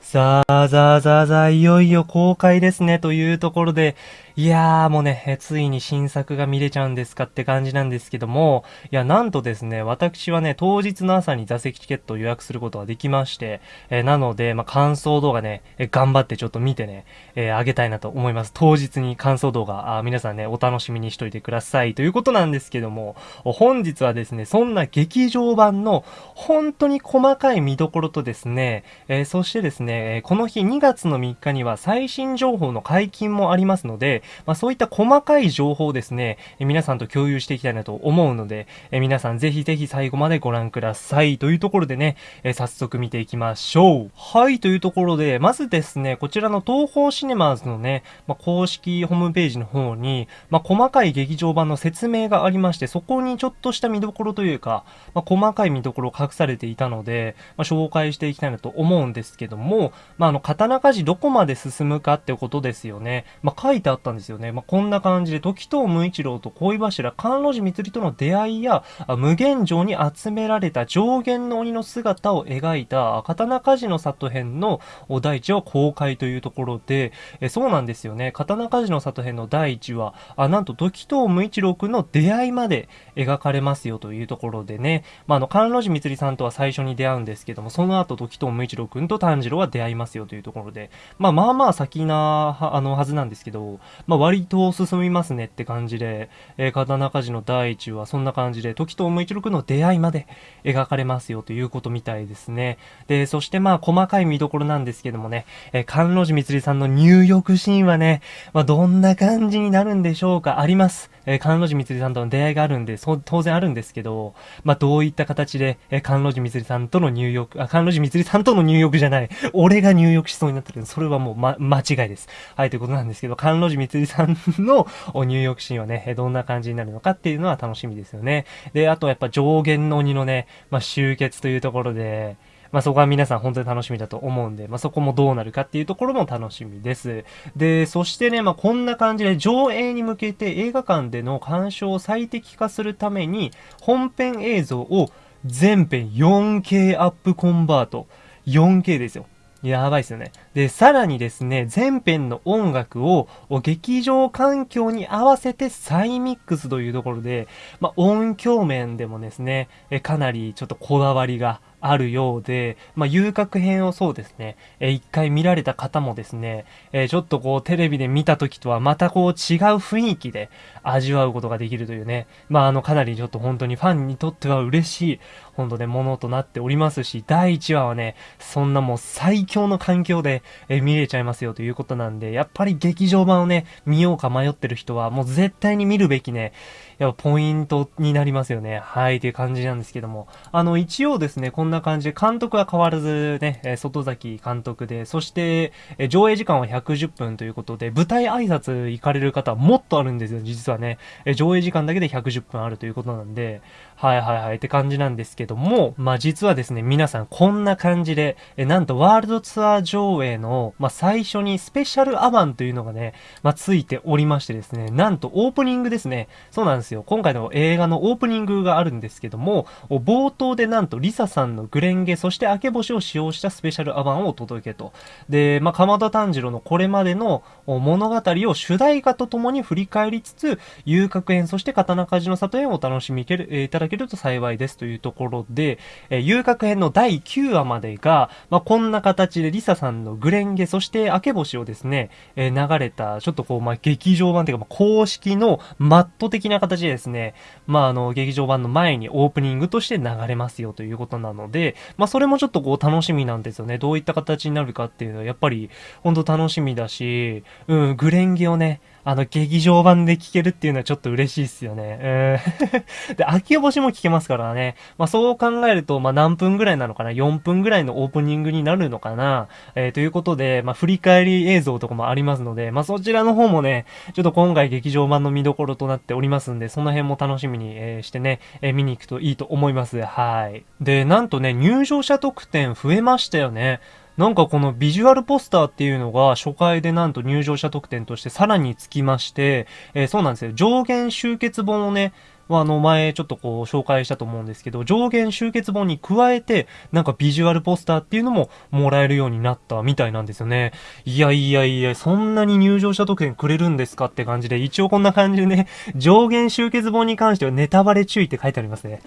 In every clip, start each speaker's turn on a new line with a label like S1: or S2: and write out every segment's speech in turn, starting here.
S1: さあ、ざあざあざあ、いよいよ公開ですね、というところで、いやーもうね、ついに新作が見れちゃうんですかって感じなんですけども、いや、なんとですね、私はね、当日の朝に座席チケットを予約することができまして、えー、なので、まあ、感想動画ね、えー、頑張ってちょっと見てね、えー、あげたいなと思います。当日に感想動画、あ皆さんね、お楽しみにしといてください。ということなんですけども、本日はですね、そんな劇場版の本当に細かい見どころとですね、えそしてですね、この日2月の3日には最新情報の解禁もありますので、まあ、そういった細かい情報をですね、え皆さんと共有していきたいなと思うので、え皆さんぜひぜひ最後までご覧ください。というところでね、え早速見ていきましょう。はい、というところで、まずですね、こちらの東方シネマーズのね、まあ、公式ホームページの方に、まあ、細かい劇場版の説明がありまして、そこにちょっとした見どころというか、まあ、細かい見どころ隠されていたので、ま紹介していきたいなと思うんですけども、まあ、の、刀鍛冶どこまで進むかってことですよね。ま書いてあったんですよね。まあ、こんな感じで、時藤無一郎と恋柱、関路寺光との出会いや、無限城に集められた上限の鬼の姿を描いた、刀鍛冶の里編の第一話公開というところで、えそうなんですよね。刀鍛冶の里編の第一話、あ、なんと時藤無一郎くんの出会いまで描かれますよというところでね、まあ、あの、関路寺光さんとは最初に出会うんですけども、その後時藤無一郎くんと炭治郎は出会いますよというところで、まあ、まあまあ先な、あの、はずなんですけど、まあ、割と進みますねって感じで、えー、刀鍛冶の第一話、そんな感じで、時藤無一郎くの出会いまで描かれますよということみたいですね。で、そしてまあ、細かい見どころなんですけどもね、えー、関路寺光さんの入浴シーンはね、まあ、どんな感じになるんでしょうかあります。えー、関路寺光さんとの出会いがあるんで、そ、当然あるんですけど、まあ、どういった形で、えー、関路寺光さんとの入浴、あ、関路寺光さんとの入浴じゃない、俺が入浴しそうになってるそれはもう、ま、間違いです。はい、ということなんですけど、関路寺光辻さんの入浴シーンはね、どんな感じになるのかっていうのは楽しみですよね。で、あとやっぱ上限の鬼のね、まあ、集結というところで、まあ、そこは皆さん本当に楽しみだと思うんで、まあ、そこもどうなるかっていうところも楽しみです。で、そしてね、まあ、こんな感じで上映に向けて映画館での鑑賞を最適化するために、本編映像を全編 4K アップコンバート。4K ですよ。やばいっすよね。で、さらにですね、前編の音楽を劇場環境に合わせて再ミックスというところで、まあ、音響面でもですね、かなりちょっとこだわりがあるようで、まあ、遊郭編をそうですね、え一回見られた方もですね、えちょっとこうテレビで見た時とはまたこう違う雰囲気で味わうことができるというね、まあ、あの、かなりちょっと本当にファンにとっては嬉しい、本当ね、ものとなっておりますし、第1話はね、そんなもう最強の環境で、え見れちゃいますよということなんで、やっぱり劇場版をね、見ようか迷ってる人は、もう絶対に見るべきね、やっぱポイントになりますよね。はい、っていう感じなんですけども。あの、一応ですね、こんんな感じで、監督は変わらずね、え外崎監督で、そして、え上映時間は110分ということで、舞台挨拶行かれる方はもっとあるんですよ、実はね。え上映時間だけで110分あるということなんで、はいはいはいって感じなんですけども、まあ実はですね、皆さんこんな感じで、えなんとワールドツアー上映の、まあ最初にスペシャルアバンというのがね、まあついておりましてですね、なんとオープニングですね。そうなんですよ。今回の映画のオープニングがあるんですけども、冒頭でなんとリサさんのグレンゲ、そして明け星を使用したスペシャルアバンをお届けと。で、まあ鎌田炭治郎のこれまでの物語を主題歌とともに振り返りつつ、遊郭編、そして刀鍛冶の里編をお楽しみいただけけると幸いですというところで、えー、遊郭編の第9話までが、まあ、こんな形でリサさんのグレンゲ、そして明け星をですね、えー、流れた、ちょっとこう、まあ、劇場版というか、まあ、公式のマット的な形でですね、まあ、あの、劇場版の前にオープニングとして流れますよということなので、まあ、それもちょっとこう、楽しみなんですよね。どういった形になるかっていうのは、やっぱり、本当楽しみだし、うん、グレンゲをね、あの、劇場版で聴けるっていうのはちょっと嬉しいっすよね。うん。で、秋星も聴けますからね。まあ、そう考えると、まあ、何分ぐらいなのかな ?4 分ぐらいのオープニングになるのかな？えー、ということで、まあ、振り返り映像とかもありますので、まあ、そちらの方もね、ちょっと今回劇場版の見どころとなっておりますんで、その辺も楽しみに、えー、してね、えー、見に行くといいと思います。はい。で、なんとね、入場者特典増えましたよね。なんかこのビジュアルポスターっていうのが初回でなんと入場者特典としてさらにつきまして、えー、そうなんですよ。上限集結本をね、あの、前ちょっとこう紹介したと思うんですけど、上限集結本に加えて、なんかビジュアルポスターっていうのももらえるようになったみたいなんですよね。いやいやいや、そんなに入場者特典くれるんですかって感じで、一応こんな感じでね、上限集結本に関してはネタバレ注意って書いてありますね。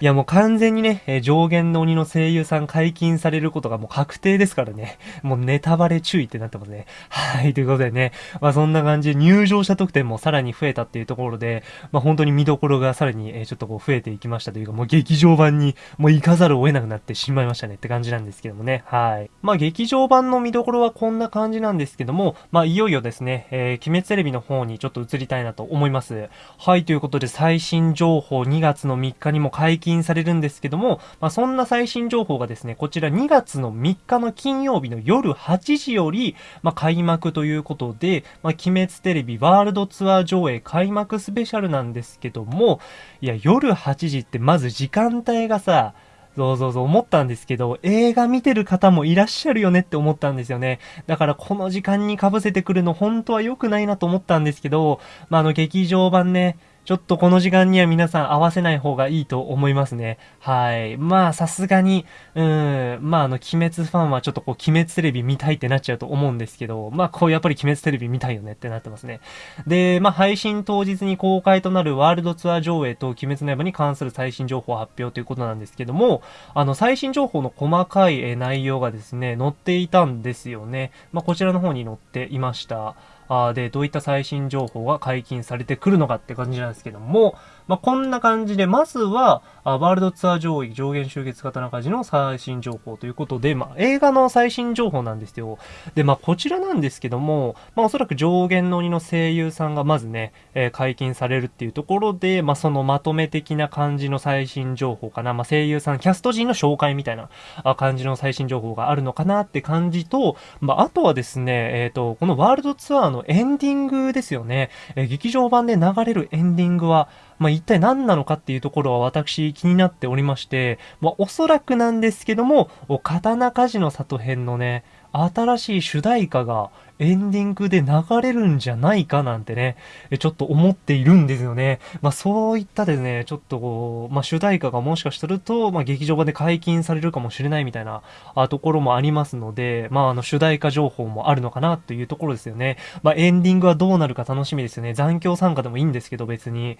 S1: いやもう完全にね、え、上限の鬼の声優さん解禁されることがもう確定ですからね。もうネタバレ注意ってなってますね。はい、ということでね。まあそんな感じで入場者特典もさらに増えたっていうところで、まあ本当に見どころがさらに、え、ちょっとこう増えていきましたというか、もう劇場版にもう行かざるを得なくなってしまいましたねって感じなんですけどもね。はい。まあ劇場版の見どころはこんな感じなんですけども、まあいよいよですね、えー、鬼滅テレビの方にちょっと移りたいなと思います。はい、ということで最新情報2月の3日にも解禁されるんですけども、まあ、そんな最新情報がですね、こちら2月の3日の金曜日の夜8時より、まあ、開幕ということで、まあ、鬼滅テレビワールドツアー上映開幕スペシャルなんですけども、いや、夜8時ってまず時間帯がさ、そうそうそう思ったんですけど、映画見てる方もいらっしゃるよねって思ったんですよね。だからこの時間に被せてくるの本当は良くないなと思ったんですけど、まあ、あの劇場版ね、ちょっとこの時間には皆さん合わせない方がいいと思いますね。はい。まあ、さすがに、うん、まあ、あの、鬼滅ファンはちょっとこう、鬼滅テレビ見たいってなっちゃうと思うんですけど、まあ、こう、やっぱり鬼滅テレビ見たいよねってなってますね。で、まあ、配信当日に公開となるワールドツアー上映と鬼滅の刃に関する最新情報発表ということなんですけども、あの、最新情報の細かい内容がですね、載っていたんですよね。まあ、こちらの方に載っていました。あで、どういった最新情報が解禁されてくるのかって感じなんですけども、まあ、こんな感じで、まずは、あワールドツアー上位上限集結型中地の最新情報ということで、まあ、映画の最新情報なんですよ。で、まあ、こちらなんですけども、まあ、おそらく上限の鬼の声優さんがまずね、えー、解禁されるっていうところで、まあ、そのまとめ的な感じの最新情報かな。まあ、声優さん、キャスト陣の紹介みたいな感じの最新情報があるのかなって感じと、まあ、あとはですね、えっ、ー、と、このワールドツアーのエンディングですよね。え、劇場版で流れるエンディングは、まあ、一体何なのかっていうところは私気になっておりまして、まあ、おそらくなんですけども、刀鍛冶の里編のね、新しい主題歌がエンディングで流れるんじゃないかなんてね、ちょっと思っているんですよね。まあそういったですね、ちょっとこう、まあ主題歌がもしかすると、まあ劇場版で解禁されるかもしれないみたいなあところもありますので、まああの主題歌情報もあるのかなというところですよね。まあエンディングはどうなるか楽しみですよね。残響参加でもいいんですけど別に。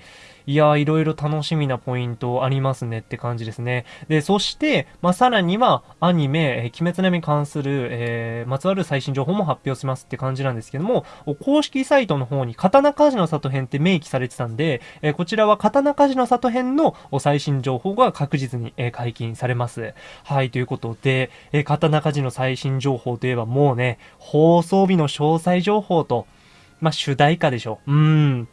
S1: いやーいろいろ楽しみなポイントありますねって感じですね。で、そして、まあさらにはアニメ、鬼滅の刃に関する、えー、まつわる最新情報も発表しますって感じなんですけども、公式サイトの方に刀鍛冶の里編って明記されてたんで、えこちらは刀鍛冶の里編の最新情報が確実に、え解禁されます。はい、ということで、え刀鍛冶の最新情報といえばもうね、放送日の詳細情報と、まあ、主題歌でしょ。うーん。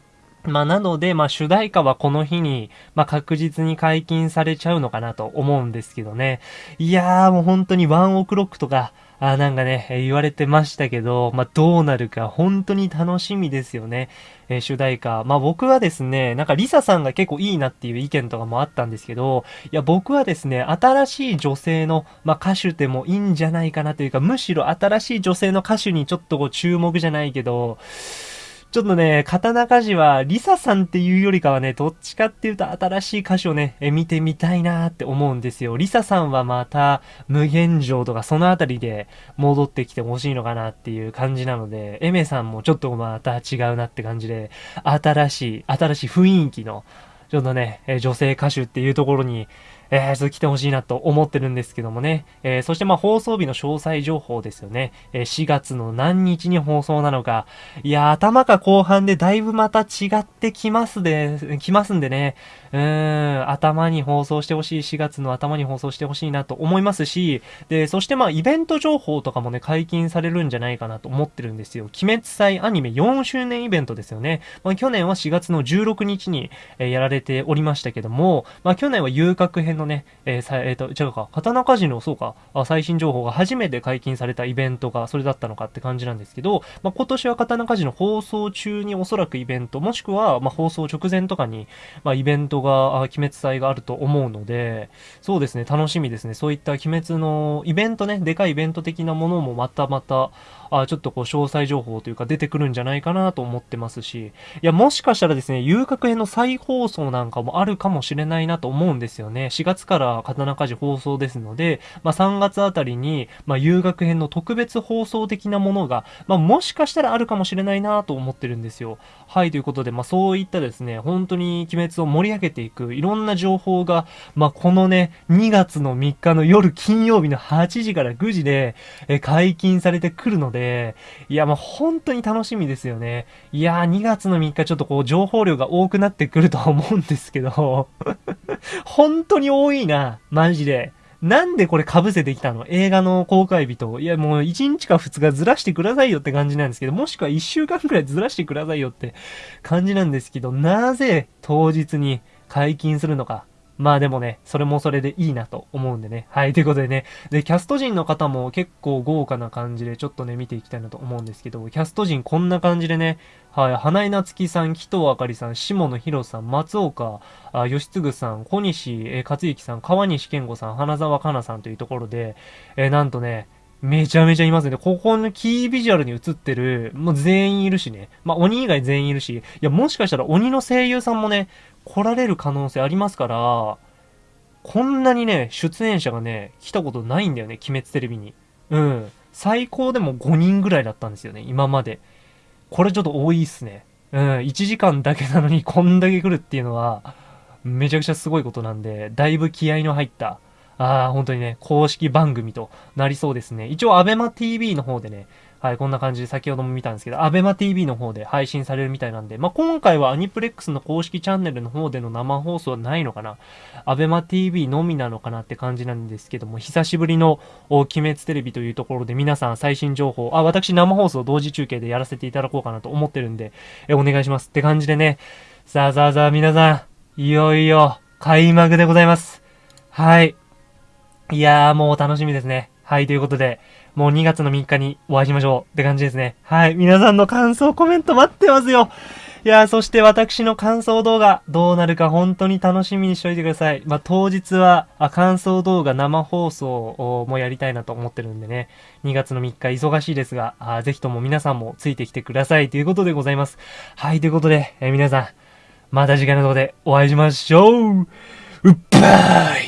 S1: まあ、なので、まあ、主題歌はこの日に、まあ、確実に解禁されちゃうのかなと思うんですけどね。いやー、もう本当にワンオクロックとか、あなんかね、言われてましたけど、まあ、どうなるか本当に楽しみですよね。えー、主題歌。まあ、僕はですね、なんかリサさんが結構いいなっていう意見とかもあったんですけど、いや、僕はですね、新しい女性の、まあ、歌手でもいいんじゃないかなというか、むしろ新しい女性の歌手にちょっとこう注目じゃないけど、ちょっとね、刀鍛冶は、リサさんっていうよりかはね、どっちかっていうと新しい歌手をね、え見てみたいなって思うんですよ。リサさんはまた、無限城とかそのあたりで戻ってきてほしいのかなっていう感じなので、エメさんもちょっとまた違うなって感じで、新しい、新しい雰囲気の、ちょっとね、女性歌手っていうところに、えー、来てほしいなと思ってるんですけどもね。えー、そしてまあ放送日の詳細情報ですよね。えー、4月の何日に放送なのか。いや、頭か後半でだいぶまた違ってきますで、きますんでね。うーん、頭に放送してほしい。4月の頭に放送してほしいなと思いますし、で、そしてまあイベント情報とかもね、解禁されるんじゃないかなと思ってるんですよ。鬼滅祭アニメ4周年イベントですよね。まあ去年は4月の16日に、えー、やられておりましたけども、まあ去年は遊郭編のね、えー、さえ、ー、と、違うか、刀鍛冶の、そうか、あ最新情報が初めて解禁されたイベントがそれだったのかって感じなんですけど、まあ、今年は刀鍛冶の放送中におそらくイベント、もしくは、まあ、放送直前とかに、まあ、イベントが、あ鬼滅祭があると思うので、そうですね、楽しみですね。そういった鬼滅のイベントね、でかいイベント的なものもまたまた、あちょっとこう詳細情報というか出てくるんじゃないかなと思ってますし、いや、もしかしたらですね、遊郭編の再放送なんかもあるかもしれないなと思うんですよね。4月から刀鍛冶放送ですので、まあ、3月あたりに、まあ、遊楽編の特別放送的なものが、まあ、もしかしたらあるかもしれないなと思ってるんですよ。はい、ということで、まあ、そういったですね、本当に鬼滅を盛り上げていく、いろんな情報が、まあ、このね、2月の3日の夜金曜日の8時から9時で、え解禁されてくるので、いや、まあ、本当に楽しみですよね。いやー、2月の3日ちょっとこう、情報量が多くなってくるとは思うんですけど、本当に多いな、マジで。なんでこれ被せてきたの？映画の公開日と。いや、もう1日か2日ずらしてくださいよって感じなんですけど、もしくは1週間くらいずらしてくださいよって感じなんですけど、なぜ当日に解禁するのか。まあでもね、それもそれでいいなと思うんでね。はい、ということでね。で、キャスト陣の方も結構豪華な感じでちょっとね、見ていきたいなと思うんですけど、キャスト陣こんな感じでね、はい、花井夏樹さん、紀藤あかりさん、下野博さん、松岡、あ吉嗣さん、小西、えー、克之さん、川西健吾さん、花沢香菜さんというところで、え、なんとね、めちゃめちゃいますね。ここのキービジュアルに映ってる、もう全員いるしね。まあ、鬼以外全員いるし、いや、もしかしたら鬼の声優さんもね、来られる可能性ありますから、こんなにね、出演者がね、来たことないんだよね、鬼滅テレビに。うん。最高でも5人ぐらいだったんですよね、今まで。これちょっと多いっすね。うん。1時間だけなのにこんだけ来るっていうのは、めちゃくちゃすごいことなんで、だいぶ気合の入った、ああ、本当にね、公式番組となりそうですね。一応、アベマ TV の方でね、はい、こんな感じで先ほども見たんですけど、アベマ TV の方で配信されるみたいなんで、まあ、今回はアニプレックスの公式チャンネルの方での生放送はないのかなアベマ TV のみなのかなって感じなんですけども、久しぶりの鬼滅テレビというところで皆さん最新情報、あ、私生放送同時中継でやらせていただこうかなと思ってるんで、え、お願いしますって感じでね、さあさあさあ皆さん、いよいよ開幕でございます。はい。いやーもう楽しみですね。はい、ということで、もう2月の3日にお会いしましょうって感じですね。はい、皆さんの感想コメント待ってますよ。いやー、そして私の感想動画、どうなるか本当に楽しみにしといてください。まあ、当日は、あ、感想動画生放送もやりたいなと思ってるんでね、2月の3日忙しいですが、あぜひとも皆さんもついてきてくださいということでございます。はい、ということで、え、皆さん、また次回の動画でお会いしましょううっばーい